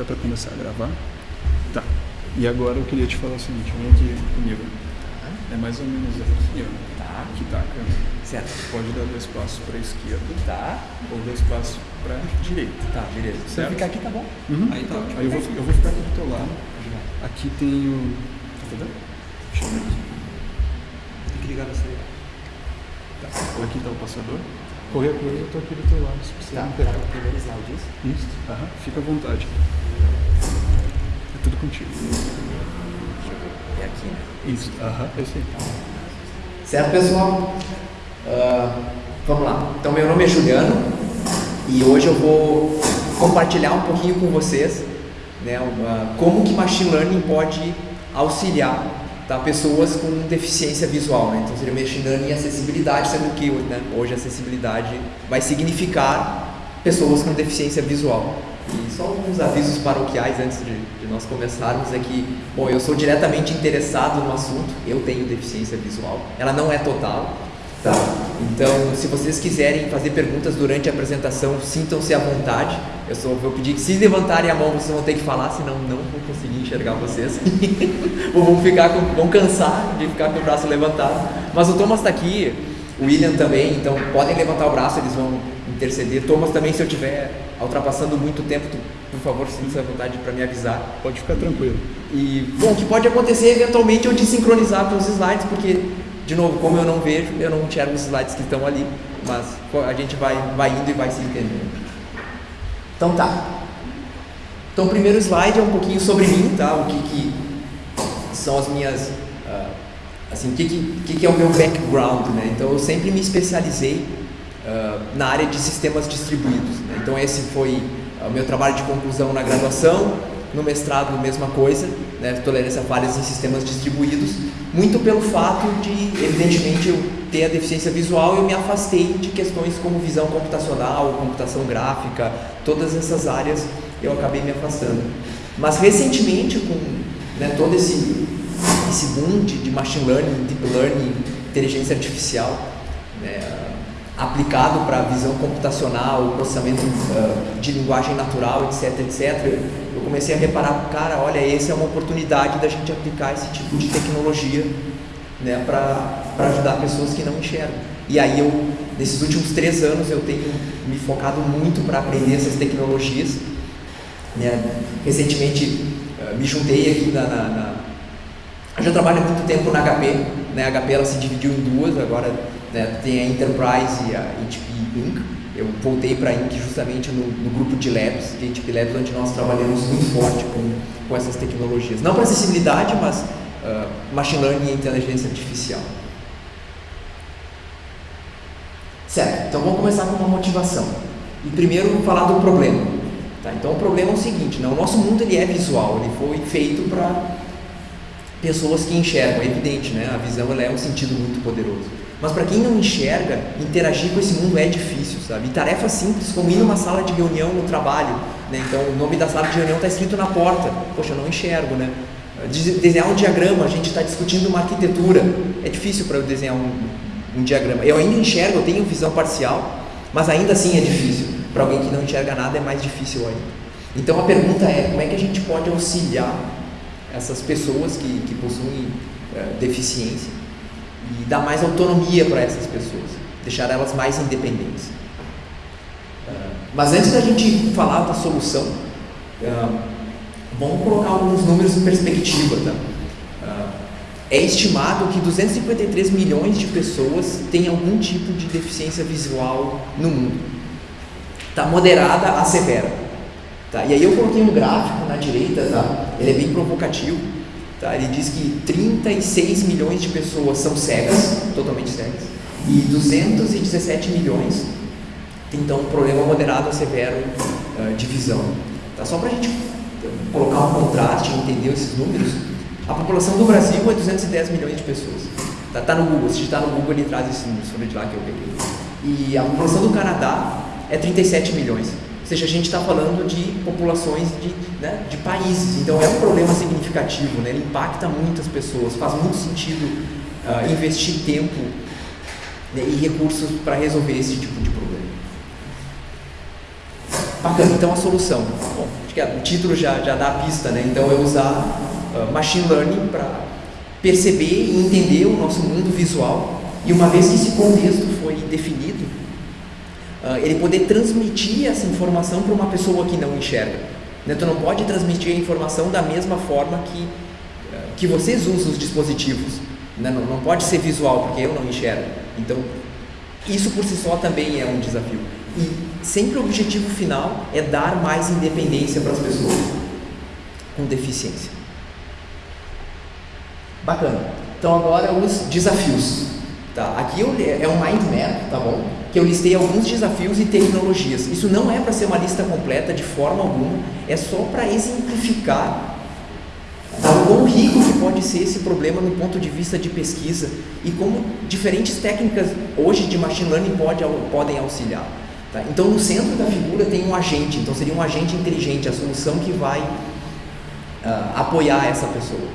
Dá pra começar a gravar? Tá. E agora eu queria te falar o seguinte, vem aqui comigo. É mais ou menos aqui, ó. Tá. Que tá a câmera. Certo. Pode dar dois passos pra esquerda Tá. ou dois passos pra direita. Tá, beleza. Certo. ficar aqui, tá bom. Aí tá. Aí eu vou, eu vou ficar aqui do teu lado. Aqui tem o. Tá vendo? Deixa eu ver aqui. Tem que ligar você. Tá. Aqui tá o passador. Qualquer coisa eu tô aqui do teu lado, se precisar Tá, tá pegar. no primeiro slide isso? Isso. Aham. Fica à vontade. Tudo contigo. É aqui, né? Isso. Aham. Esse aí. Certo, pessoal? Ah, vamos lá. Então, meu nome é Juliano e hoje eu vou compartilhar um pouquinho com vocês né, uma- como que Machine Learning pode auxiliar tá, pessoas com deficiência visual. Né? Então, seria Machine Learning e acessibilidade, sendo que né, hoje a acessibilidade vai significar pessoas com deficiência visual. Só alguns avisos paroquiais antes de, de nós começarmos é que, bom, eu sou diretamente interessado no assunto, eu tenho deficiência visual, ela não é total, tá? Então, se vocês quiserem fazer perguntas durante a apresentação, sintam-se à vontade. Eu só vou pedir que se levantarem a mão, vocês vão ter que falar, senão não vou conseguir enxergar vocês. Vão ficar com, vão cansar de ficar com o braço levantado. Mas o Thomas está aqui, o William também, então podem levantar o braço, eles vão interceder. Thomas também, se eu estiver ultrapassando muito tempo, tu, por favor, sinta-se à vontade para me avisar. Pode ficar tranquilo. E, bom, o que pode acontecer eventualmente eu desincronizar com os slides, porque, de novo, como eu não vejo, eu não enxergo os slides que estão ali, mas a gente vai, vai indo e vai se entendendo. Então tá. Então o primeiro slide é um pouquinho sobre mim, tá? O que, que são as minhas. ah, assim, o que, que, que que é o meu background, né? Então eu sempre me especializei na área de sistemas distribuídos. né? Então esse foi o meu trabalho de conclusão na graduação, no mestrado mesma coisa, né? tolerância a falhas em sistemas distribuídos, muito pelo fato de, evidentemente, eu ter a deficiência visual, eu me afastei de questões como visão computacional, computação gráfica, todas essas áreas eu acabei me afastando. Mas recentemente, com né, todo esse, esse boom de, de machine learning, deep learning, inteligência artificial, né, aplicado para visão computacional, processamento ah, de linguagem natural, etc, etc, eu comecei a reparar, cara, olha, essa é uma oportunidade da gente aplicar esse tipo de tecnologia né, para ajudar pessoas que não enxergam. E aí eu, nesses últimos três anos, eu tenho me focado muito para aprender essas tecnologias. Né? Recentemente eh, me juntei aqui na, na, na... Eu já trabalho há muito tempo na HP, né? a HP ela se dividiu em duas, agora né, tem a Enterprise e a HP Inc. Eu voltei para a Inc. justamente no, no grupo de Labs, de HP Labs, onde nós trabalhamos muito forte com, com essas tecnologias. Não para acessibilidade, mas ah, machine learning e inteligência artificial. Certo, então vamos começar com uma motivação. E primeiro falar do problema. Tá? Então o problema é o seguinte, né? o nosso mundo ele é visual, ele foi feito para pessoas que enxergam, é evidente, né? a visão ela é um sentido muito poderoso. Mas para quem não enxerga, interagir com esse mundo é difícil, sabe? E tarefas simples como ir numa sala de reunião no trabalho, né? Então o nome da sala de reunião está escrito na porta. Poxa, eu não enxergo, né? De- Desenhar um diagrama, a gente está discutindo uma arquitetura. É difícil para eu desenhar um, um diagrama. Eu ainda enxergo, eu tenho visão parcial, mas ainda assim é difícil. Para alguém que não enxerga nada é mais difícil ainda. Então a pergunta é, como é que a gente pode auxiliar essas pessoas que, que possuem eh, deficiência e dar mais autonomia para essas pessoas, deixar elas mais independentes. Ah, mas antes da gente falar da solução, ah, vamos colocar alguns números em perspectiva. Tá? Ah, é estimado que 253 milhões de pessoas têm algum tipo de deficiência visual no mundo. Tá moderada a severa. Tá? E aí eu coloquei um gráfico na direita, tá? ele é bem provocativo. Tá? Ele diz que 36 milhões de pessoas são cegas, totalmente cegas, e 217 milhões têm então um problema moderado a severo ah, de visão. Tá? Só para a gente colocar um contraste e entender esses números, a população do Brasil é 210 milhões de pessoas. Tá, tá no Google, se digitar no Google ele traz esses números, foi de lá que eu peguei. E a população do Canadá é 37 milhões. Seja, a gente está falando de populações de, né, de países. Então é um problema significativo, né? ele impacta muitas pessoas. Faz muito sentido ah, investir tempo né, e recursos para resolver esse tipo de problema. Bacana, então a solução. Bom, acho que o título já, já dá a pista, né? Então é usar uh, machine learning para perceber e entender o nosso mundo visual e uma vez que esse contexto foi definido, uh, ele poder transmitir essa informação para uma pessoa que não enxerga. Né? Tu não pode transmitir a informação da mesma forma que, uh, que vocês usam os dispositivos. Né? Não, não pode ser visual, porque eu não enxergo. Então, isso por si só também é um desafio. E sempre o objetivo final é dar mais independência para as pessoas com deficiência. Bacana. Então agora os desafios. Tá? Aqui é um mind map, tá bom? Que eu listei alguns desafios e tecnologias. Isso não é para ser uma lista completa de forma alguma, é só para exemplificar o quão rico que pode ser esse problema no ponto de vista de pesquisa e como diferentes técnicas hoje de machine learning pode, podem auxiliar. Tá? Então no centro da figura tem um agente, então seria um agente inteligente, a solução que vai uh, apoiar essa pessoa.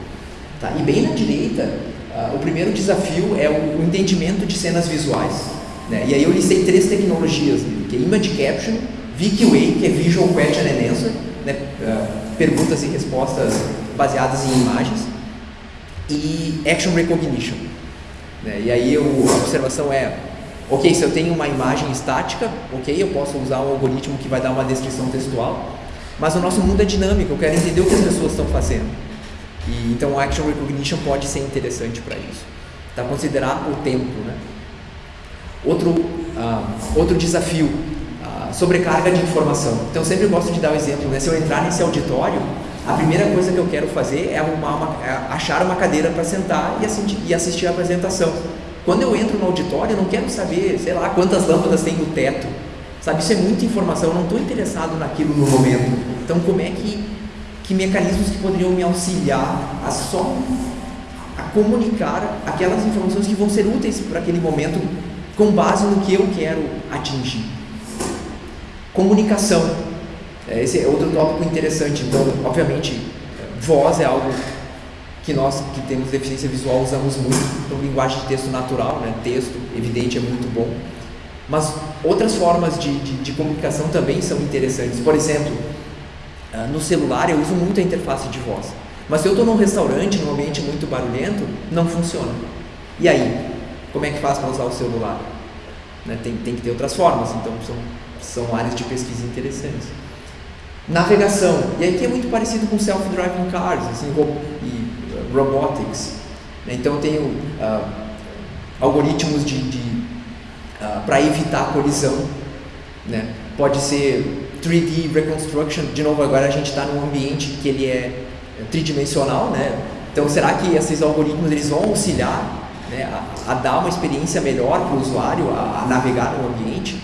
Tá? E bem na direita, uh, o primeiro desafio é o entendimento de cenas visuais. Né? E aí eu listei três tecnologias, que é Image Caption, VQA, que é Visual Question and Answer, né? uh, perguntas e respostas baseadas em imagens, e Action Recognition. Né? E aí eu, a observação é, ok, se eu tenho uma imagem estática, ok, eu posso usar um algoritmo que vai dar uma descrição textual, mas o nosso mundo é dinâmico, eu quero entender o que as pessoas estão fazendo. E, então Action Recognition pode ser interessante para isso. Tá? Considerar o tempo. Né? Outro, uh, outro desafio, uh, sobrecarga de informação. Então eu sempre gosto de dar o um exemplo, né? se eu entrar nesse auditório, a primeira coisa que eu quero fazer é, uma, é achar uma cadeira para sentar e assistir, e assistir a apresentação. Quando eu entro no auditório, eu não quero saber, sei lá, quantas lâmpadas tem no teto. Sabe, isso é muita informação, eu não estou interessado naquilo no momento. Então, como é que que mecanismos que poderiam me auxiliar a só a comunicar aquelas informações que vão ser úteis para aquele momento com base no que eu quero atingir. Comunicação. É, esse é outro tópico interessante. Então, obviamente, voz é algo que nós que temos deficiência visual usamos muito. Então, linguagem de texto natural, né? texto evidente é muito bom. Mas outras formas de, de, de comunicação também são interessantes. Por exemplo, ah, no celular eu uso muito a interface de voz. Mas se eu estou num restaurante, num ambiente muito barulhento, não funciona. E aí? Como é que faz para usar o celular? Né? Tem, tem que ter outras formas, então são, são áreas de pesquisa interessantes. Navegação. E aqui é muito parecido com self-driving cars assim, e uh, robotics. Então tenho uh, algoritmos de, de uh, para evitar colisão. Né? Pode ser 3D Reconstruction, de novo, agora a gente está num ambiente que ele é tridimensional, né? Então, será que esses algoritmos eles vão auxiliar né, a, a dar uma experiência melhor para o usuário, a, a, navegar no ambiente?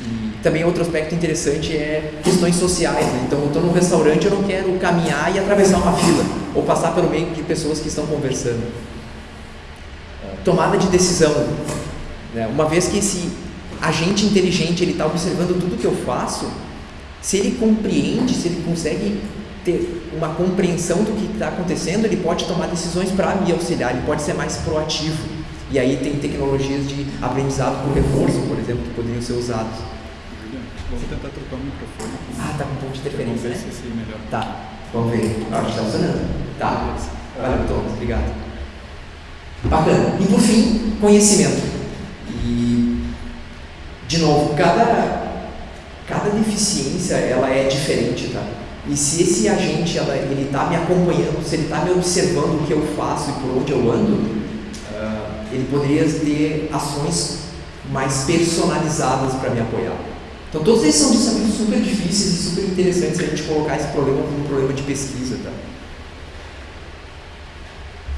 E também outro aspecto interessante é questões sociais. Né? Então, eu estou num restaurante, eu não quero caminhar e atravessar uma fila ou passar pelo meio de pessoas que estão conversando. Tomada de decisão. Né? Uma vez que esse agente inteligente está observando tudo que eu faço, se ele compreende, se ele consegue ter uma compreensão do que está acontecendo, ele pode tomar decisões para me auxiliar, ele pode ser mais proativo. E aí tem tecnologias de aprendizado por reforço, por exemplo, que poderiam ser usados. Vamos tentar trocar o microfone. Ah, tá com um pouco de interferência, Vamos ver né? se esse melhor. Tá, vamos ver. Ah, está funcionando. Tá, valeu, Thomas, obrigado. Bacana. E por fim, conhecimento. E, de novo, cada cada deficiência ela é diferente, tá? E se esse agente ela, ele está me acompanhando, se ele está me observando o que eu faço e por onde eu ando, uh, ele poderia ter ações mais personalizadas para me apoiar. Então todos esses são desafios super difíceis e super interessantes se a gente colocar esse problema como um problema de pesquisa, tá?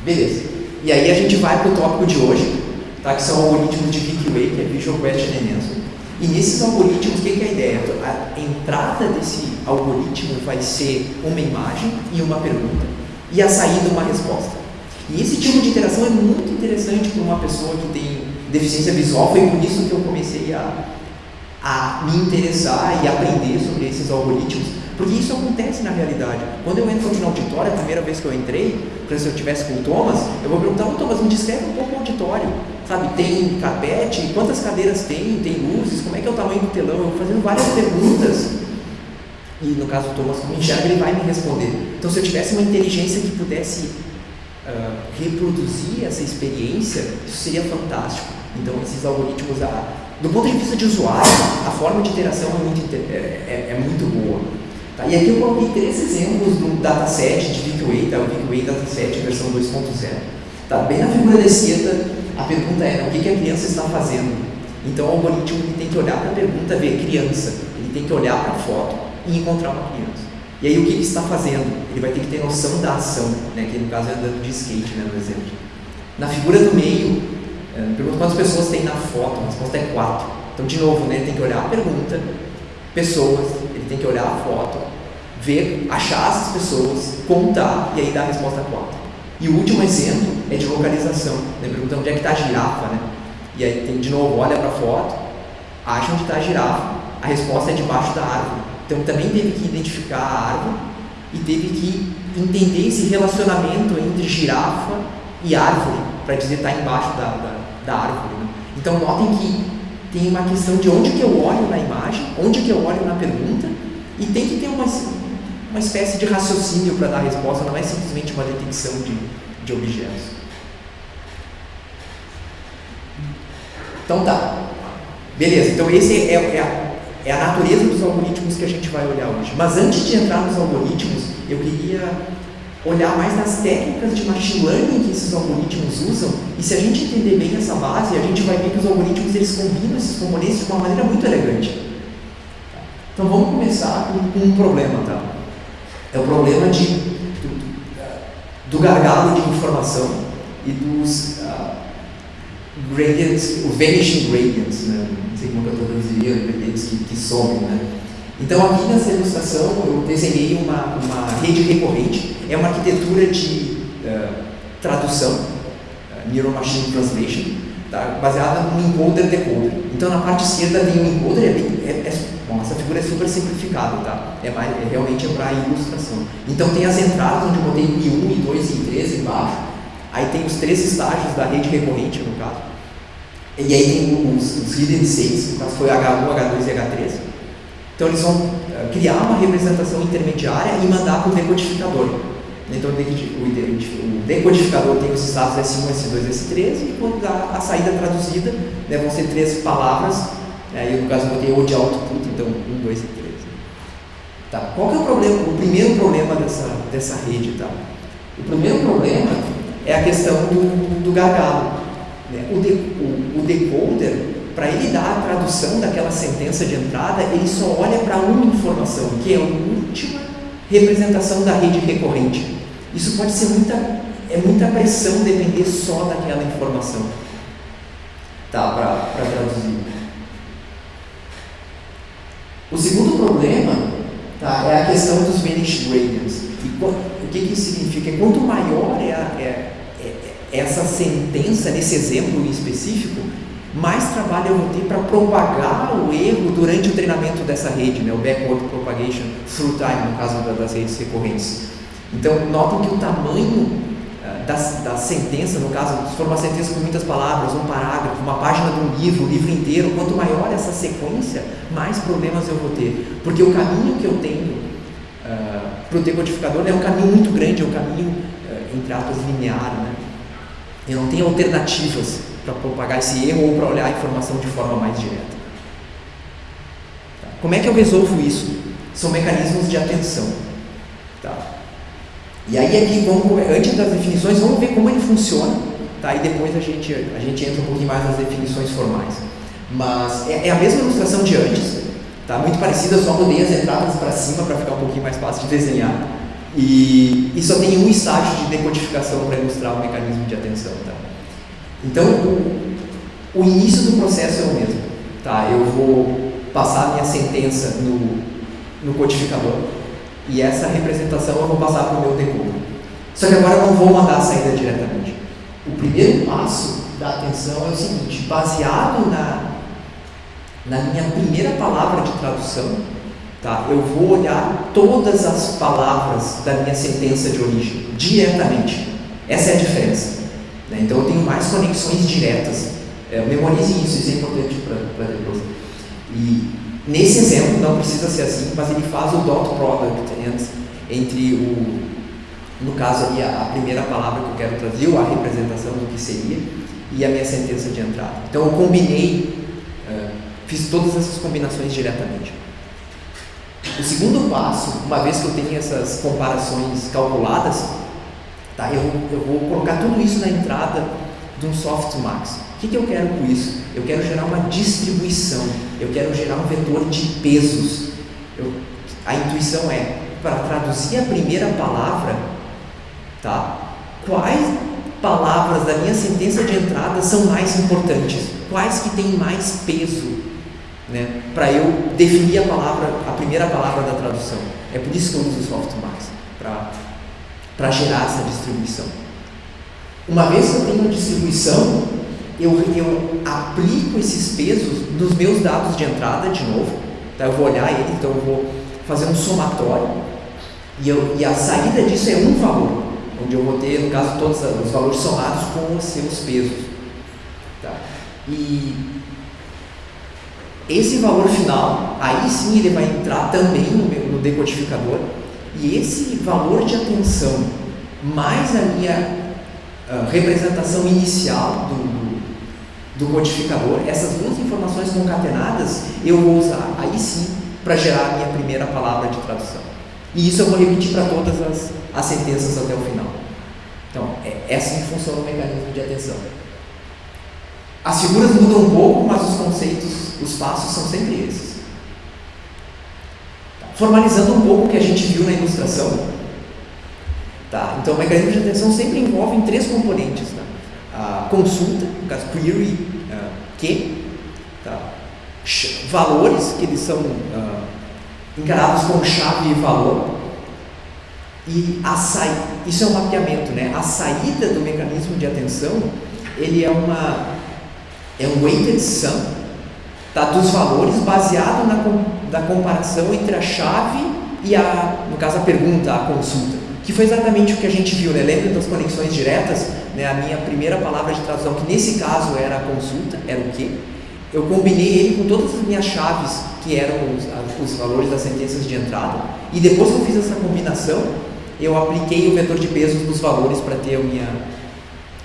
Beleza. E aí a gente vai para o tópico de hoje, tá? que são algoritmos de VQA, que é Visual Question Answer. E nesses algoritmos, o que é a ideia? A entrada desse algoritmo vai ser uma imagem e uma pergunta, e a saída uma resposta. E esse tipo de interação é muito interessante para uma pessoa que tem deficiência visual, foi por isso que eu comecei a, a me interessar e aprender sobre esses algoritmos, porque isso acontece na realidade. Quando eu entro no auditório, a primeira vez que eu entrei, se eu tivesse com o Thomas, eu vou perguntar, ô Thomas, me descreve um pouco o auditório. Sabe, tem carpete, quantas cadeiras tem, tem luzes, como é que é o tamanho do telão? Eu vou fazendo várias perguntas e no caso do Thomas como enxerga, ele vai me responder. Então, se eu tivesse uma inteligência que pudesse uh, reproduzir essa experiência, isso seria fantástico. Então, esses algoritmos, a, do ponto de vista de usuário, a forma de interação é muito, é, é, é muito boa. Tá? E aqui eu coloquei três exemplos do dataset de VQA, tá? o VQA Dataset versão 2.0. Tá? Bem na figura da esquerda, a pergunta é o que, que a criança está fazendo. Então, o algoritmo ele tem que olhar para a pergunta, ver criança, ele tem que olhar para a foto e encontrar uma criança. E aí o que ele está fazendo? Ele vai ter que ter noção da ação, né? que no caso é andando de skate, né, no exemplo. Na figura do meio, é, pergunta quantas pessoas tem na foto, a resposta é quatro. Então, de novo, né, tem que olhar a pergunta, pessoas, tem que olhar a foto, ver, achar essas pessoas, contar e aí dar a resposta quatro. E o último exemplo é de localização, né? pergunta onde é que está a girafa, né? E aí tem de novo, olha para a foto, acha onde está a girafa, a resposta é debaixo da árvore. Então também teve que identificar a árvore e teve que entender esse relacionamento entre girafa e árvore, para dizer está embaixo da, da, da árvore. Né? Então notem que tem uma questão de onde que eu olho na imagem, onde que eu olho na pergunta, e tem que ter uma, uma espécie de raciocínio para dar a resposta, não é simplesmente uma detecção de, de objetos. Então tá. Beleza, então esse é, é a é a natureza dos algoritmos que a gente vai olhar hoje. Mas antes de entrar nos algoritmos, eu queria olhar mais nas técnicas de machine learning que esses algoritmos usam. E se a gente entender bem essa base, a gente vai ver que os algoritmos eles combinam esses componentes de uma maneira muito elegante. Então vamos começar com, um problema, tá? É o problema de, do, do gargalo de informação e dos uh, gradients, os vanishing gradients, né? sei como eu traduziria, eles que, que somem, né? Então aqui nessa ilustração eu desenhei uma, uma rede recorrente, é uma arquitetura de uh, tradução, uh, Neural Machine Translation, tá? baseada no encoder-decoder. Então na parte esquerda tem um encoder, é, bem, é, é bom, essa figura é super simplificada, tá? é, é realmente é para ilustração. Então tem as entradas onde eu botei I1, I2 e I3 embaixo, aí tem os três estágios da rede recorrente no caso, e aí tem os, os hidden states, no caso foi H1, H2 e H3. Então eles vão uh, criar uma representação intermediária e mandar para o decodificador. Então o decodificador tem os estados S1, S2, S3 e quando dá a saída traduzida, né, vão ser três palavras, eu no caso botei o de output, então 1, 2 e 3. Tá. Qual que é o problema? O primeiro problema dessa, dessa rede? Tá? O primeiro problema é a questão do, do gargalo. Né? O, de, o, o decoder, para ele dar a tradução daquela sentença de entrada, ele só olha para uma informação, que é a última representação da rede recorrente. Isso pode ser muita, é muita pressão depender só daquela informação tá, para traduzir. O segundo problema tá, é a questão dos vanish gradients. E o que, que isso significa? Quanto maior é, a, é essa sentença, nesse exemplo em específico, mais trabalho eu vou ter para propagar o erro durante o treinamento dessa rede, né? o backward propagation through time, no caso das redes recorrentes. Então, notem que o tamanho da, da sentença, no caso, se for uma sentença com muitas palavras, um parágrafo, uma página de um livro, um livro inteiro, quanto maior essa sequência, mais problemas eu vou ter. Porque o caminho que eu tenho uh, para o decodificador é um caminho muito grande, é um caminho, uh, entre aspas, linear. Né? Eu não tenho alternativas para propagar esse erro ou para olhar a informação de forma mais direta. Tá? Como é que eu resolvo isso? São mecanismos de atenção. Tá? E aí aqui, vamos, antes das definições, vamos ver como ele funciona, tá? e depois a gente, a gente entra um pouquinho mais nas definições formais. Mas é, é a mesma ilustração de antes, tá? muito parecida, só mudei as entradas para cima para ficar um pouquinho mais fácil de desenhar. E, e só tem um estágio de decodificação para ilustrar o mecanismo de atenção. Tá? Então, o, o início do processo é o mesmo. Tá? Eu vou passar a minha sentença no, no codificador e essa representação eu vou passar para o meu decoder. Só que agora eu não vou mandar a saída diretamente. O primeiro passo da atenção é o seguinte: baseado na, na minha primeira palavra de tradução, Tá? Eu vou olhar todas as palavras da minha sentença de origem, diretamente. Essa é a diferença. Né? Então eu tenho mais conexões diretas. É, memorize isso, isso é importante para depois. E Nesse exemplo, não precisa ser assim, mas ele faz o dot product entre o, no caso ali, a, a primeira palavra que eu quero trazer, ou a representação do que seria, e a minha sentença de entrada. Então eu combinei, uh, fiz todas essas combinações diretamente. O segundo passo, uma vez que eu tenho essas comparações calculadas, tá, eu, eu vou colocar tudo isso na entrada de um softmax. O que, que eu quero com isso? Eu quero gerar uma distribuição, eu quero gerar um vetor de pesos. Eu, a intuição é, para traduzir a primeira palavra, tá? quais palavras da minha sentença de entrada são mais importantes? Quais que têm mais peso né, para eu definir a palavra, a primeira palavra da tradução. É por isso que eu uso o softmax, para gerar essa distribuição. Uma vez que eu tenho a distribuição, eu, eu aplico esses pesos nos meus dados de entrada de novo. Tá? Eu vou olhar ele, então eu vou fazer um somatório e, eu, e a saída disso é um valor, onde eu vou ter, no caso, todos os valores somados com os seus pesos. Tá? E esse valor final, aí sim ele vai entrar também no, meu, no decodificador, e esse valor de atenção, mais a minha uh, representação inicial do, do, do codificador, essas duas informações concatenadas, eu vou usar aí sim para gerar a minha primeira palavra de tradução. E isso eu vou repetir para todas as, as sentenças até o final. Então, é, é assim que funciona o mecanismo de atenção. As figuras mudam um pouco, mas os conceitos, os passos são sempre esses. Tá. Formalizando um pouco o que a gente viu na ilustração, tá? então o mecanismo de atenção sempre envolve três componentes: tá? A consulta, no caso query, uh, que, tá? valores, que eles são uh, encarados como chave e valor, e a saída, isso é um mapeamento, né? A saída do mecanismo de atenção, ele é uma é um weighted sum tá, dos valores baseado na, na comparação entre a chave e a, no caso, a pergunta, a consulta, que foi exatamente o que a gente viu, né? Lembra das conexões diretas? Né? A minha primeira palavra de tradução, que nesse caso era a consulta, era o quê? Eu combinei ele com todas as minhas chaves, que eram os, os valores das sentenças de entrada, e depois que eu fiz essa combinação, eu apliquei o vetor de pesos dos valores para ter a minha,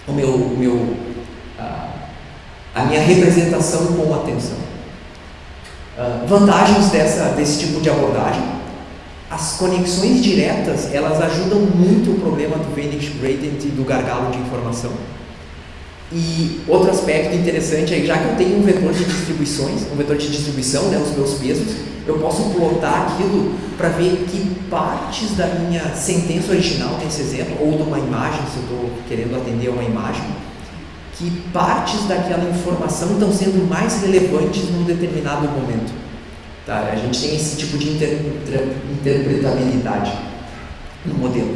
o meu, o meu a minha representação com atenção. Uh, vantagens dessa, desse tipo de abordagem. As conexões diretas, elas ajudam muito o problema do Vanish Gradient e do gargalo de informação. E outro aspecto interessante é, já que eu tenho um vetor de distribuições, um vetor de distribuição, né, os meus pesos, eu posso plotar aquilo para ver que partes da minha sentença original, nesse exemplo, ou de uma imagem, se eu estou querendo atender a uma imagem, que partes daquela informação estão sendo mais relevantes num determinado momento. Tá? A gente tem esse tipo de inter interpretabilidade no modelo.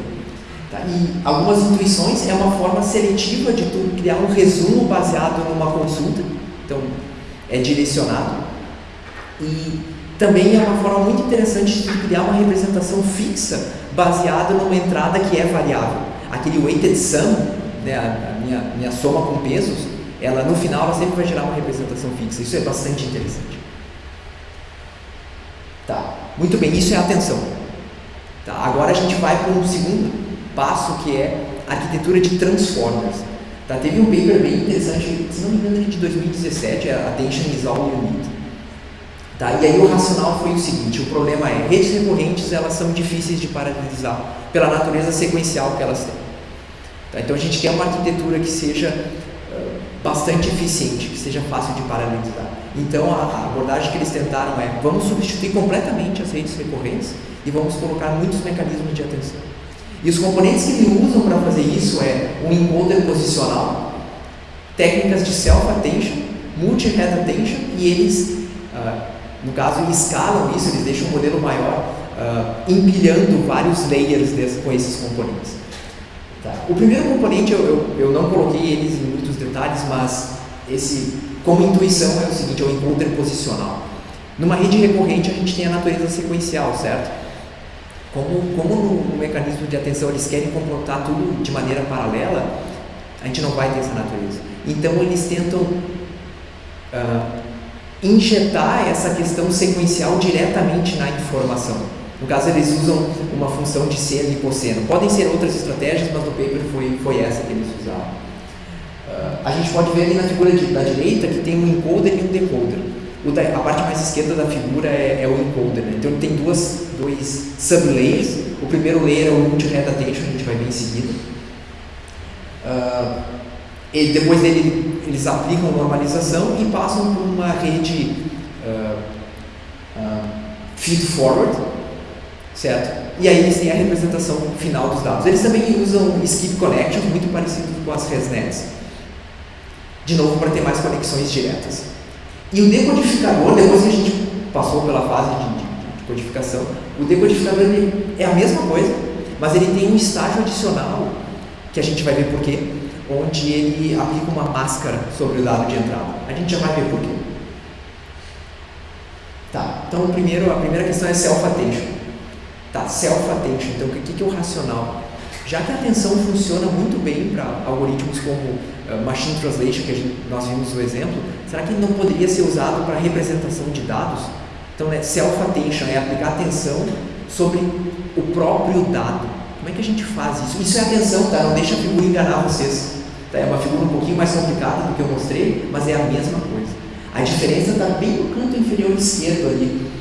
Tá? E algumas intuições é uma forma seletiva de tu criar um resumo baseado numa consulta, então é direcionado. E também é uma forma muito interessante de criar uma representação fixa baseada numa entrada que é variável. Aquele weighted sum né, a, minha, minha soma com pesos, ela no final ela sempre vai gerar uma representação fixa. Isso é bastante interessante. Muito bem, isso é atenção. Tá, agora a gente vai para um segundo passo que é arquitetura de transformers. Tá, teve um paper bem interessante, se não me engano, de 2017, é Attention is all you need. Tá, e aí o racional foi o seguinte, o problema é, redes recorrentes elas são difíceis de paralelizar pela natureza sequencial que elas têm. Tá? Então a gente quer uma arquitetura que seja uh, bastante eficiente, que seja fácil de paralelizar. Então a, abordagem que eles tentaram é vamos substituir completamente as redes recorrentes e vamos colocar muitos mecanismos de atenção. E os componentes que eles usam para fazer isso é um encoder posicional, técnicas de self-attention, multi-head attention e eles, uh, no caso, escalam isso, eles deixam um modelo maior, uh, empilhando vários layers desse, com esses componentes. Tá. O primeiro componente, eu, eu, eu, não coloquei eles em muitos detalhes, mas esse, como intuição, é o seguinte, é o encoder posicional. Numa rede recorrente, a gente tem a natureza sequencial, certo? Como, como no, no mecanismo de atenção eles querem comportar tudo de maneira paralela, a gente não vai ter essa natureza. Então, eles tentam uh, injetar essa questão sequencial diretamente na informação. No caso, eles usam uma função de seno e cosseno. Podem ser outras estratégias, mas no paper foi, foi essa que eles usaram. A gente pode ver ali na figura de, da direita que tem um encoder e um decoder. Da, a parte mais esquerda da figura é, é o encoder. Né? Então, tem duas, dois sublayers. O primeiro layer é o multi-head attention, a gente vai ver em seguida. Uh, e depois dele, eles aplicam normalização e passam por uma rede uh, uh, feed forward, certo? E aí eles têm a representação final dos dados. Eles também usam skip connections, muito parecido com as ResNets, de novo para ter mais conexões diretas. E o decodificador, depois que a gente passou pela fase de, de, de codificação, o decodificador é a mesma coisa, mas ele tem um estágio adicional, que a gente vai ver por quê, onde ele aplica uma máscara sobre o dado de entrada. A gente já vai ver por quê. Tá, então primeiro, a primeira questão é self-attention. Tá, self-attention, então o que, que é o racional? Já que a atenção funciona muito bem para algoritmos como uh, Machine Translation, que gente, nós vimos o exemplo, será que não poderia ser usado para representação de dados? Então, né, self-attention é aplicar atenção sobre o próprio dado. Como é que a gente faz isso? Isso é atenção, tá? Não deixa a figura enganar vocês. Tá? É uma figura um pouquinho mais complicada do que eu mostrei, mas é a mesma coisa. A diferença está bem no canto inferior esquerdo ali.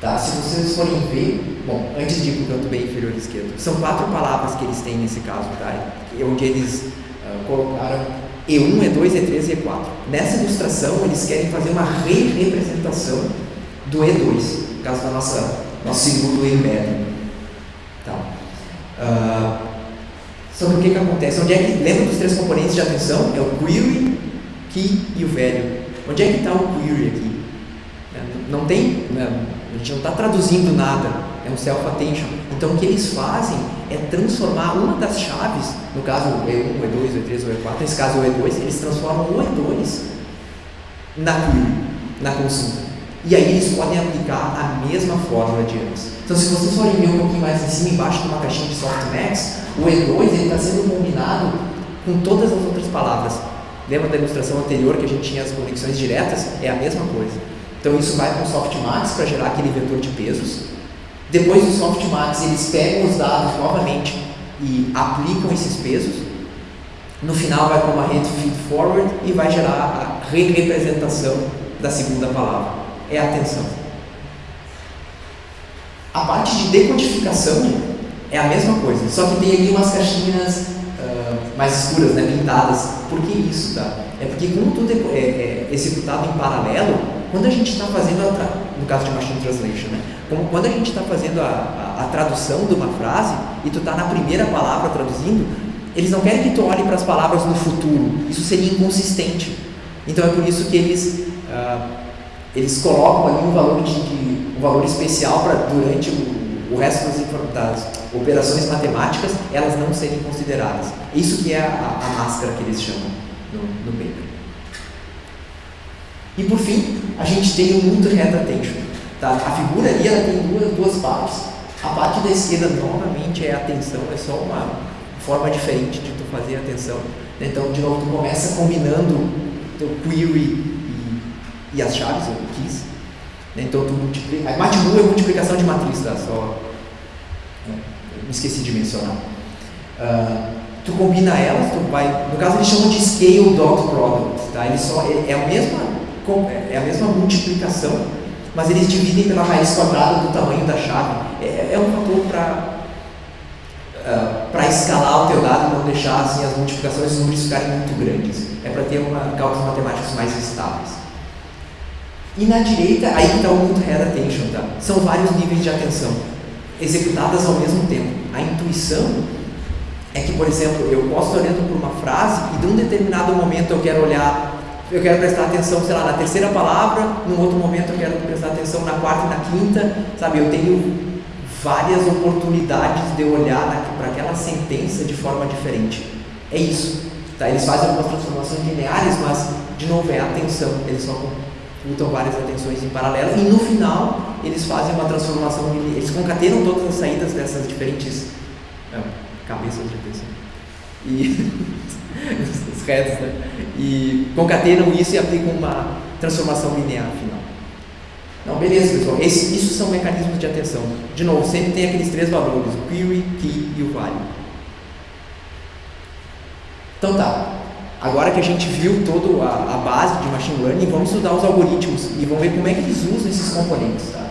Tá? Se vocês forem ver, bom, antes de ir para o canto bem inferior esquerdo, são quatro palavras que eles têm nesse caso, tá? onde eles uh, colocaram E1, E2, E3 e E4. Nessa ilustração, eles querem fazer uma re-representação do E2, no caso da nossa nosso segundo embed. Tá? Uh, sobre o que, que acontece. Onde é que, lembra dos três componentes de atenção? É o query, key e o value. Onde é que está o query aqui? É, não tem, a gente não está traduzindo nada, é um self-attention. Então o que eles fazem é transformar uma das chaves, no caso o E1, o E2, o E3, o E4, nesse caso o E2, eles transformam o E2 na query, na consulta. E aí eles podem aplicar a mesma fórmula de antes. Então, se vocês forem ver um pouquinho mais em cima, embaixo de uma caixinha de softmax, o E2 está sendo combinado com todas as outras palavras. Lembra da ilustração anterior que a gente tinha as conexões diretas? É a mesma coisa. Então, isso vai para o softmax para gerar aquele vetor de pesos. Depois do softmax, eles pegam os dados novamente e aplicam esses pesos. No final, vai para uma rede feed forward e vai gerar a re-representação da segunda palavra é atenção. A parte de decodificação é a mesma coisa, só que tem ali umas caixinhas uh, mais escuras, né, pintadas. Por que isso, tá? É porque como tudo é, é, é executado em paralelo, quando a gente está fazendo, a no caso de Machine Translation, né? Como quando a gente está fazendo a, a, a, tradução de uma frase e tu está na primeira palavra traduzindo, eles não querem que tu olhe para as palavras no futuro. Isso seria inconsistente. Então é por isso que eles uh, eles colocam ali um valor, de, de um valor especial para durante o, o resto das, das, operações matemáticas elas não serem consideradas. Isso que é a, a máscara que eles chamam no, no paper. E por fim, a gente tem o multi-head attention. Tá? A figura ali ela tem duas, duas partes. A parte da esquerda novamente é a atenção, é só uma forma diferente de tu fazer atenção. Então, de novo, tu começa combinando teu query e as chaves, ou keys. Né? Então tu multiplica. A MATLU é multiplicação de matriz, tá? Só. Né? Me esqueci de mencionar. Uh, tu combina elas, tu vai. No caso eles chamam de scale dot product, tá? Eles só, é, é, a mesma, é a mesma multiplicação, mas eles dividem pela raiz quadrada do tamanho da chave. É, é um fator para Uh, ah, para escalar o teu dado e não deixar assim, as multiplicações os números ficarem muito grandes. É para ter uma, cálculos matemáticos mais estáveis. E na direita, aí está o multi-head attention, tá? São vários níveis de atenção, executadas ao mesmo tempo. A intuição é que, por exemplo, eu posso estar olhando por uma frase e de um determinado momento eu quero olhar, eu quero prestar atenção, sei lá, na terceira palavra, num outro momento eu quero prestar atenção na quarta e na quinta, sabe? Eu tenho várias oportunidades de olhar para aquela sentença de forma diferente. É isso. Tá? Eles fazem algumas transformações lineares, mas, de novo, é atenção. Eles só lutam várias atenções em paralelo e no final eles fazem uma transformação, eles concatenam todas as saídas dessas diferentes é, cabeças de atenção e os heads, né? E concatenam isso e aplicam uma, transformação linear final. Não, beleza, pessoal. Esse, isso são mecanismos de atenção. De novo, sempre tem aqueles três valores: o query, key e o value. Então tá. Agora que a gente viu toda a, base de machine learning, vamos estudar os algoritmos e vamos ver como é que eles usam esses componentes. Tá?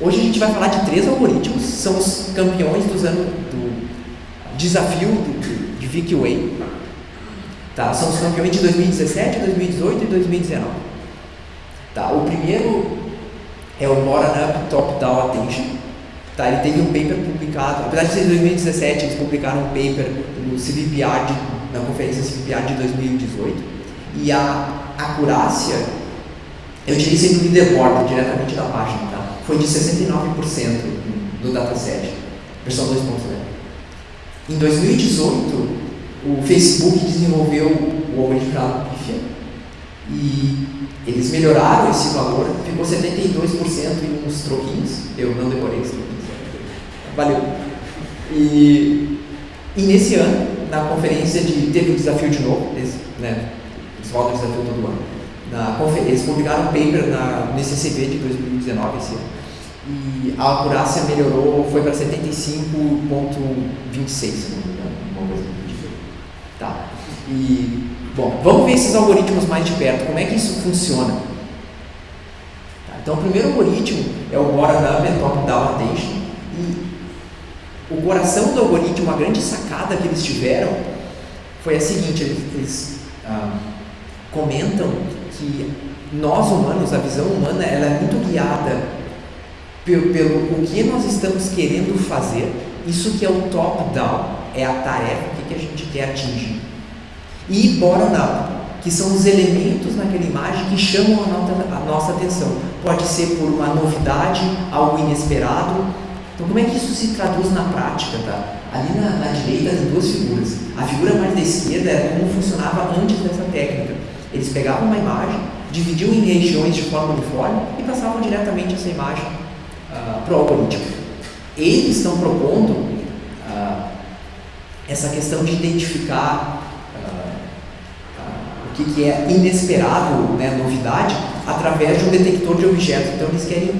Hoje a gente vai falar de três algoritmos, são os campeões dos anos do desafio do, de VQA. Tá? São campeões de 2017, 2018 e 2019. Tá? O primeiro é o Bottom-Up Top-Down Attention. Tá? Ele teve um paper publicado, apesar de ser 2017, eles publicaram um paper no CVPR de na conferência CVPA de 2018. E a acurácia, eu utilizei no leaderboard diretamente da página, tá? foi de 69% do dataset, versão 2.0. Em 2018, o Facebook desenvolveu o algoritmo chamado e eles melhoraram esse valor, ficou 72% em uns troquinhos, eu não decorei os troquinhos. Valeu. E, e nesse ano, na conferência de. Teve o desafio de novo, eles, né, eles rodam o desafio todo ano. Na, eles publicaram um paper na, no ICCB de 2019 esse ano. E a acurácia melhorou, foi para 75,26, se não me engano, uma coisa. Tá. E, bom, vamos ver esses algoritmos mais de perto, como é que isso funciona. Tá, então, o primeiro algoritmo é o Bottom-Up Top-Down Attention. E o coração do algoritmo, a grande sacada que eles tiveram foi a seguinte: eles, eles ah, comentam que nós humanos, a visão humana, ela é muito guiada pelo, pelo o que nós estamos querendo fazer. Isso que é o top-down, é a tarefa, o que, que a gente quer atingir. E bottom-up, que são os elementos naquela imagem que chamam a nossa, atenção. Pode ser por uma novidade, algo inesperado, então, como é que isso se traduz na prática? Tá? Ali na, na direita tem duas figuras. A figura mais da esquerda era como funcionava antes dessa técnica. Eles pegavam uma imagem, dividiam em regiões de forma uniforme e passavam diretamente essa imagem uh, para o algoritmo. Eles estão propondo uh, essa questão de identificar que, que, é inesperado, né, novidade, através de um detector de objetos. Então, eles querem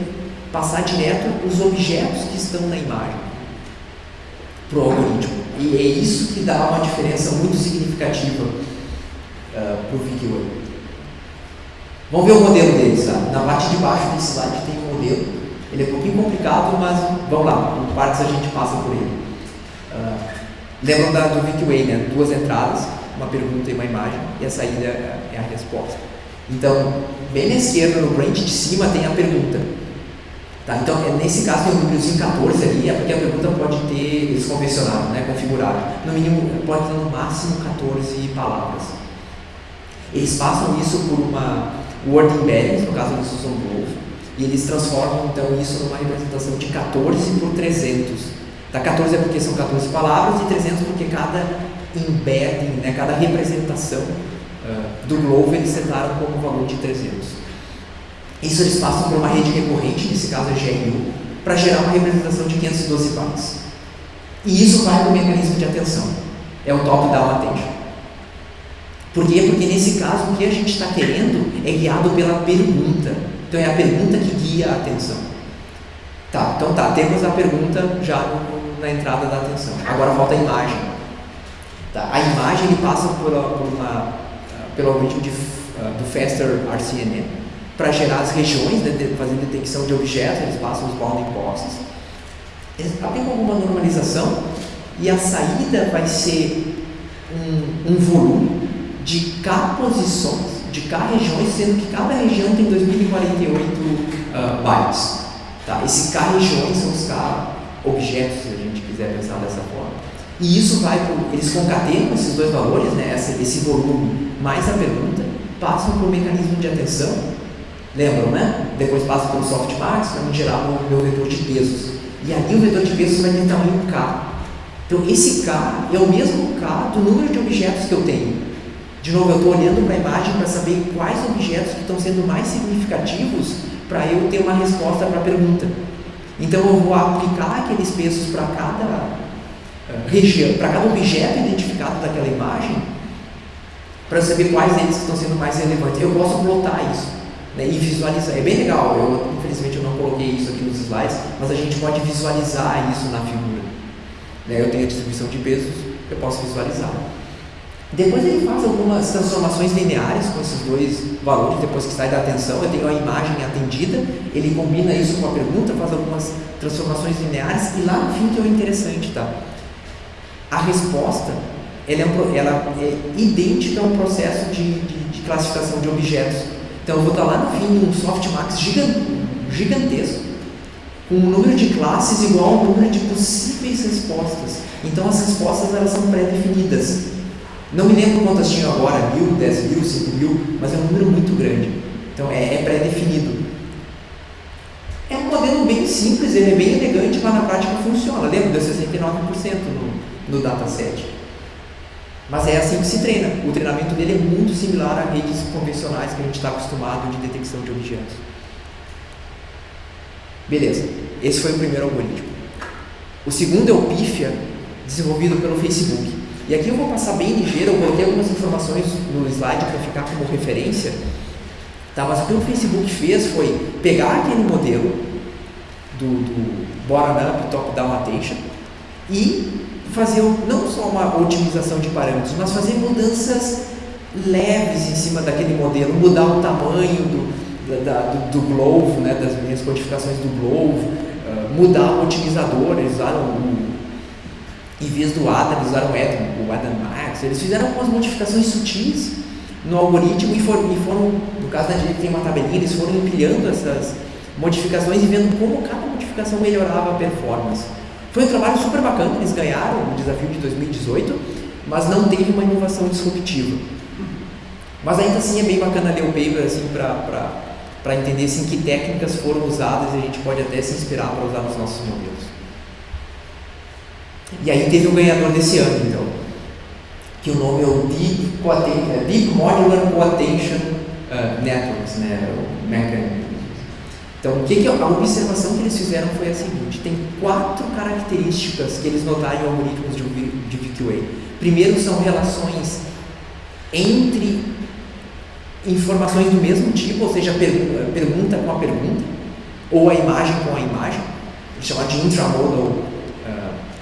passar direto os objetos que estão na imagem para o algoritmo. E é isso que dá uma diferença muito significativa uh, para o VQA. Vamos ver o modelo deles. Tá? Na parte de baixo desse slide tem um modelo. Ele é um pouquinho complicado, mas vamos lá, por partes a gente passa por ele. Uh, da, do VQA, né? duas entradas, uma pergunta e uma imagem, e a saída é a resposta. Então, bem na esquerda, no branch de cima, tem a pergunta. Tá? Então, é, nesse caso tem um númerozinho 14 ali, é porque a pergunta pode ter, eles convencionaram, né, configurado, no mínimo, pode ter no máximo 14 palavras. Eles passam isso por uma word embedding, no caso eles usam Grove, e eles transformam então isso numa representação de 14 por 300. Da 14 é porque são 14 palavras e 300 porque cada embedding, né, cada representação uh, do Grove eles setaram como valor de 300. Isso eles passam por uma rede recorrente, nesse caso a GRU, para gerar uma representação de 512 bytes. E isso vai para o mecanismo de atenção. É o top-down attention. Por quê? Porque nesse caso o que a gente está querendo é guiado pela pergunta. Então é a pergunta que guia a atenção. Tá, então tá, temos a pergunta já na entrada da atenção. Agora falta a imagem. Tá, a imagem passa por, uma, pelo algoritmo de, uh, do Faster RCNN para gerar as regiões, né, fazer detecção de objetos, eles passam os bounding boxes. Eles aplicam alguma normalização e a saída vai ser um, um volume de K posições, de K regiões, sendo que cada região tem 2048 uh, bytes. Tá? Esses K regiões são os K objetos, se a gente quiser pensar dessa forma. E isso vai, pro, eles concatenam esses dois valores, né, esse, esse volume mais a pergunta, passam para o mecanismo de atenção Lembram, né? Depois passa pelo softmax para me gerar o meu vetor de pesos. E ali o vetor de pesos vai ter tamanho K. Então esse K é o mesmo K do número de objetos que eu tenho. De novo, eu estou olhando para a imagem para saber quais objetos que estão sendo mais significativos para eu ter uma resposta para a pergunta. Então eu vou aplicar aqueles pesos para cada região, para cada objeto identificado daquela imagem, para saber quais deles estão sendo mais relevantes. Eu posso plotar isso. né, e visualizar. É bem legal, eu, infelizmente eu não coloquei isso aqui nos slides, mas a gente pode visualizar isso na figura. Né, eu tenho a distribuição de pesos, eu posso visualizar. Depois ele faz algumas transformações lineares com esses dois valores, depois que sai da atenção, eu tenho a imagem atendida, ele combina isso com a pergunta, faz algumas transformações lineares e lá no fim que é o interessante, tá? A resposta ela é, ela é idêntica ao processo de, de, de, classificação de objetos. Então eu vou estar lá no fim de um softmax gigantesco, com um número de classes igual ao número de possíveis respostas. Então as respostas elas são pré-definidas. Não me lembro quantas tinham agora, mil, dez mil, cinco mil, mas é um número muito grande. Então é, é pré-definido. É um modelo bem simples, ele é bem elegante, mas na prática funciona. Lembra? Deu 69% no, no dataset. Mas é assim que se treina. O treinamento dele é muito similar a redes convencionais que a gente está acostumado de detecção de objetos. Beleza, esse foi o primeiro algoritmo. O segundo é o PIFIA, desenvolvido pelo Facebook. E aqui eu vou passar bem ligeiro, eu coloquei algumas informações no slide para ficar como referência. Tá? Mas o que o Facebook fez foi pegar aquele modelo do, do bottom-up, top-down attention e fazer não só uma otimização de parâmetros, mas fazer mudanças leves em cima daquele modelo, mudar o tamanho do, da, do, do Glove, né, das minhas codificações do Glove, uh, mudar o otimizador, eles usaram o em vez do Adam, eles usaram o Adam, o Adam Max, eles fizeram algumas modificações sutis no algoritmo e foram, e foram no caso da direita tem uma tabelinha, eles foram empilhando essas modificações e vendo como cada modificação melhorava a performance. Foi um trabalho super bacana, eles ganharam o desafio de 2018, mas não teve uma inovação disruptiva. Mas ainda assim é bem bacana ler o paper assim, para entender assim, que técnicas foram usadas e a gente pode até se inspirar para usar nos nossos modelos. E aí teve o ganhador desse ano, então, que o nome é o Deep, é Deep Modular Coattention uh, Networks, né, o Mechanism. Então, o que, que a observação que eles fizeram foi a seguinte: tem quatro características que eles notaram em algoritmos de, de VQA. Primeiro, são relações entre informações do mesmo tipo, ou seja, pergunta, pergunta com a pergunta, ou a imagem com a imagem, chamado de intramodal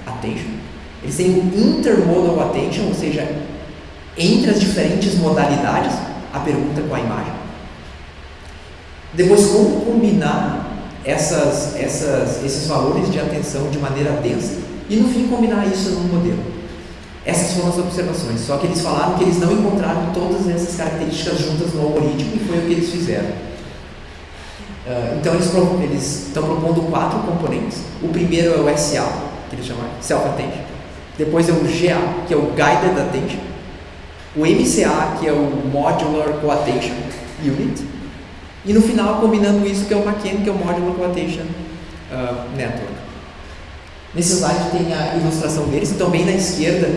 attention. Eles têm o intermodal attention, ou seja, entre as diferentes modalidades, a pergunta com a imagem. Depois, como combinar essas, essas, esses valores de atenção de maneira densa e, no fim, combinar isso num modelo. Essas foram as observações, só que eles falaram que eles não encontraram todas essas características juntas no algoritmo e foi o que eles fizeram. Uh, então, eles, eles estão propondo quatro componentes. O primeiro é o SA, que eles chamam Self-Attention. Depois é o GA, que é o Guided Attention. O MCA, que é o Modular Co-Attention Unit. E no final, combinando isso, que é o McKen, que é o Modular Co-Attention uh, Network. Nesse slide tem a ilustração deles, então bem na esquerda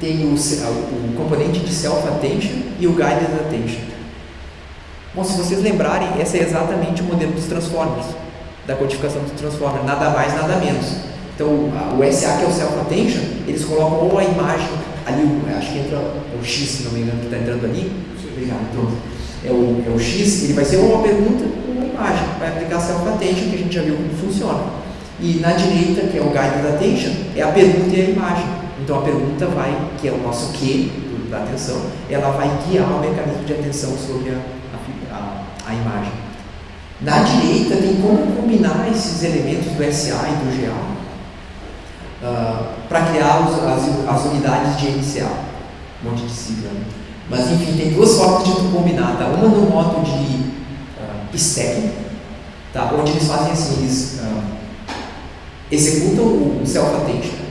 tem o, o componente de Self-Attention e o Guided Attention. Bom, se vocês lembrarem, esse é exatamente o modelo dos Transformers, da codificação dos Transformers, nada mais, nada menos. Então, o SA, que é o Self-Attention, eles colocam ou a imagem, ali, acho que entra o X, se não me engano, que está entrando ali. Obrigado, pronto. É o, é o X, ele vai ser uma pergunta ou uma imagem. Vai aplicar Self-Attention, que a gente já viu como funciona. E na direita, que é o Guided Attention, é a pergunta e a imagem. Então, a pergunta vai, que é o nosso que da atenção, ela vai guiar o mecanismo de atenção sobre a, a, a imagem. Na direita tem como combinar esses elementos do SA e do GA uh, ah, para criar os, as, as, unidades de MCA. Um monte de sigla. Mas enfim, tem duas formas de tu combinar. Tá? Uma no modo de uh, stacking, tá? onde eles fazem assim, eles uh, executam o self-attention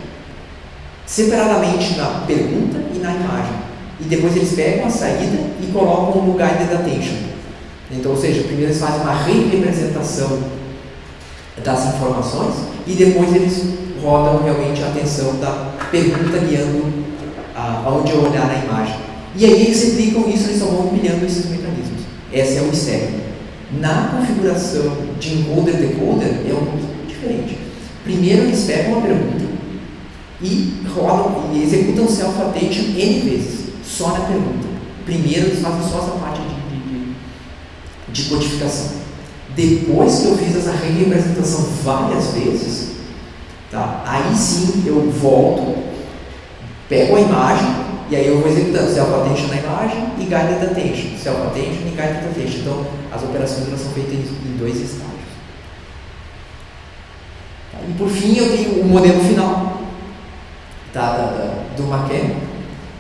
separadamente na pergunta e na imagem. E depois eles pegam a saída e colocam no guided attention. Então, ou seja, primeiro eles fazem uma representação das informações e depois eles rodam realmente a atenção da pergunta guiando aonde eu olhar na imagem. E aí eles replicam isso, eles só vão esses mecanismos. Essa é o mistério. Na configuração de encoder-decoder é um pouco diferente. Primeiro eles pegam uma pergunta e rodam e executam self-attention N vezes, só na pergunta. Primeiro eles fazem só essa parte de, de de codificação. Depois que eu fiz essa representação várias vezes, tá? aí sim eu volto, pego a imagem e aí eu vou executando self-attention na imagem e guided attention, self-attention e guided attention. Então, as operações elas são feitas em dois estágios. Tá? E por fim, eu tenho o modelo final tá? da, da, do Maquet.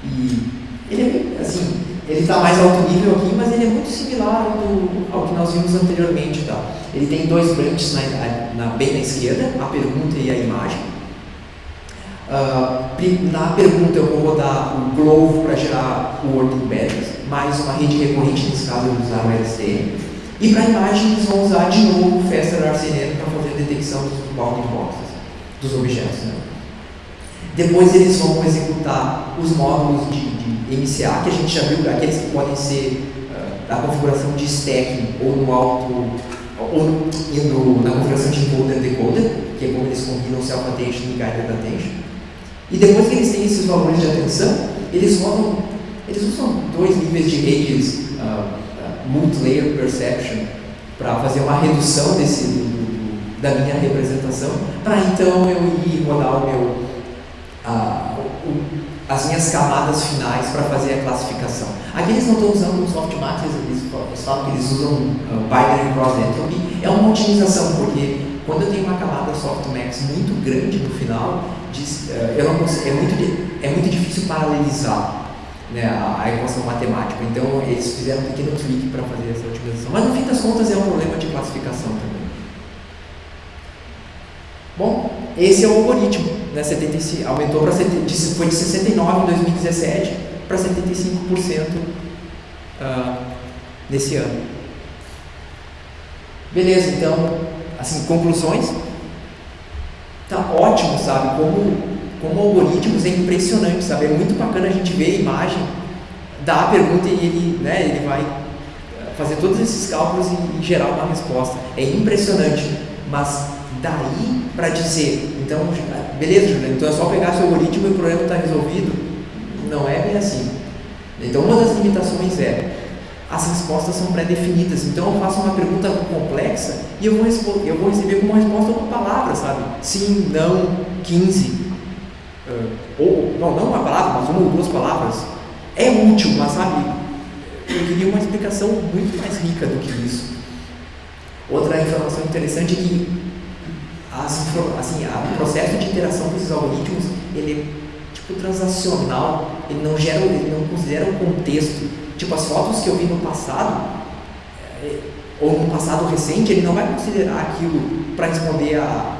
E ele é, assim, ele está mais alto nível aqui, mas ele é muito similar ao, do, ao que nós vimos anteriormente. Tá? Ele tem dois branches na, na, bem na esquerda, a pergunta e a imagem. Uh, na pergunta eu vou rodar o Glovo para gerar o Word Embedded, mais uma rede recorrente, nesse caso eu vou usar o LSTM. E para imagem eles vão usar de novo o Faster RCNN para fazer a detecção dos bounding boxes, dos objetos. Né? Depois eles vão executar os módulos de, de, MCA, que a gente já viu, aqueles que podem ser uh, da configuração de stacking ou no alto, ou no, na configuração de encoder decoder, que é como eles combinam self-attention e guided attention. E depois que eles têm esses valores de atenção, eles rodam, eles usam dois níveis de redes uh, uh, multi-layer perception para fazer uma redução desse, do, da minha representação, para então eu ir rodar o meu a, o, as minhas camadas finais para fazer a classificação. Aqui eles não estão usando o softmax, falam que eles usam uh, binary cross entropy. É uma otimização, porque quando eu tenho uma camada softmax muito grande no final, diz, uh, eu não consigo, é, muito, é muito difícil paralelizar né, a, a, equação matemática. Então eles fizeram um pequeno tweak para fazer essa otimização. Mas no fim das contas é um problema de classificação também. Bom, esse é o algoritmo. Né, 75, aumentou para foi de 69 em 2017 para 75% uh, nesse ano. Beleza, então, assim, conclusões. Tá ótimo, sabe? Como, como algoritmos é impressionante, sabe? É muito bacana a gente ver a imagem, dar a pergunta e ele, né, ele vai fazer todos esses cálculos e, e gerar uma resposta. É impressionante, mas daí para dizer, então, beleza, Juliano, então é só pegar seu algoritmo e o problema está resolvido? Não é bem assim. Então, uma das limitações é as respostas são pré-definidas. Então, eu faço uma pergunta complexa e eu vou, eu vou receber uma resposta com palavras, sabe? Sim, não, 15. Uh, ou, não, não uma palavra, mas uma ou duas palavras. É útil, mas sabe, eu queria uma explicação muito mais rica do que isso. Outra informação interessante é que as, assim, o processo de interação desses algoritmos ele é tipo transacional, ele não gera, ele não considera o contexto. Tipo as fotos que eu vi no passado é, ou no passado recente, ele não vai considerar aquilo para responder a,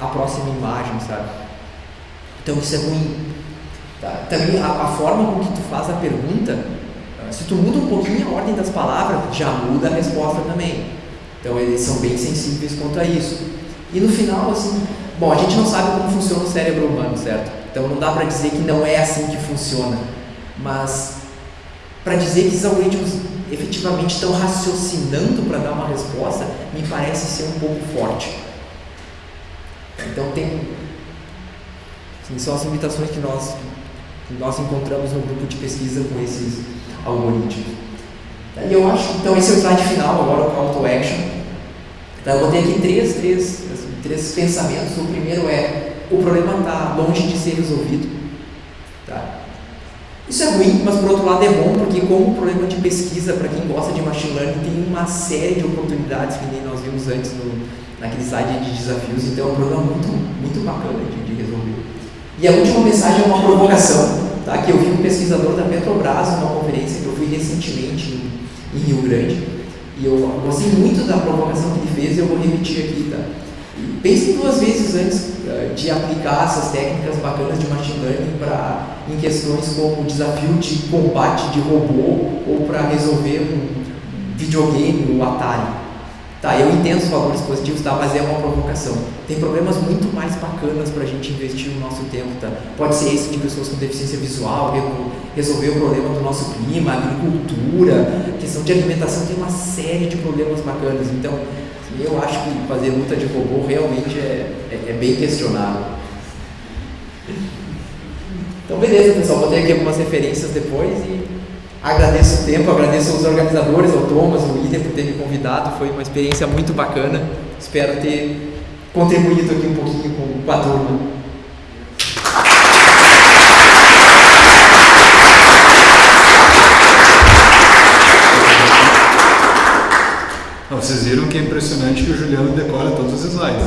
a próxima imagem, sabe? Então isso é ruim. Tá? Também a, a, forma com que tu faz a pergunta, se tu muda um pouquinho a ordem das palavras, já muda a resposta também. Então eles são bem sensíveis quanto a isso. E no final, assim, bom, a gente não sabe como funciona o cérebro humano, certo? Então não dá para dizer que não é assim que funciona. Mas para dizer que os algoritmos efetivamente estão raciocinando para dar uma resposta, me parece ser um pouco forte. Então tem assim, são as limitações que nós que nós encontramos no grupo de pesquisa com esses algoritmos. E eu acho, então esse é o slide final agora, o call to action. Então eu botei aqui três, três, assim, três pensamentos. O primeiro é o problema está longe de ser resolvido. Isso é ruim, mas por outro lado é bom, porque como problema de pesquisa, para quem gosta de machine learning, tem uma série de oportunidades que nem nós vimos antes no, naquele slide de desafios, então é um problema muito, muito bacana de, de resolver. E a última mensagem é uma provocação, tá? que eu vi um pesquisador da Petrobras numa conferência que eu fui recentemente em, em Rio Grande, e eu gostei muito da provocação que ele fez e eu vou repetir aqui, tá? Pense duas vezes antes uh, de aplicar essas técnicas bacanas de machine learning para em questões como desafio de combate de robô ou para resolver um videogame, o Atari. Tá, eu entendo os valores positivos, tá, mas é uma provocação. Tem problemas muito mais bacanas para a gente investir no nosso tempo, tá? Pode ser esse de pessoas com deficiência visual, resolver o problema do nosso clima, agricultura, questão de alimentação, tem uma série de problemas bacanas. Então, eu acho que fazer luta de robô realmente é, é, é bem questionável. Então, beleza, pessoal, botei aqui algumas referências depois e Agradeço o tempo, agradeço aos organizadores, ao Thomas, ao William por ter me convidado. Foi uma experiência muito bacana. Espero ter contribuído aqui um pouquinho com a turma. vocês viram que é impressionante que o Juliano decora todos os slides.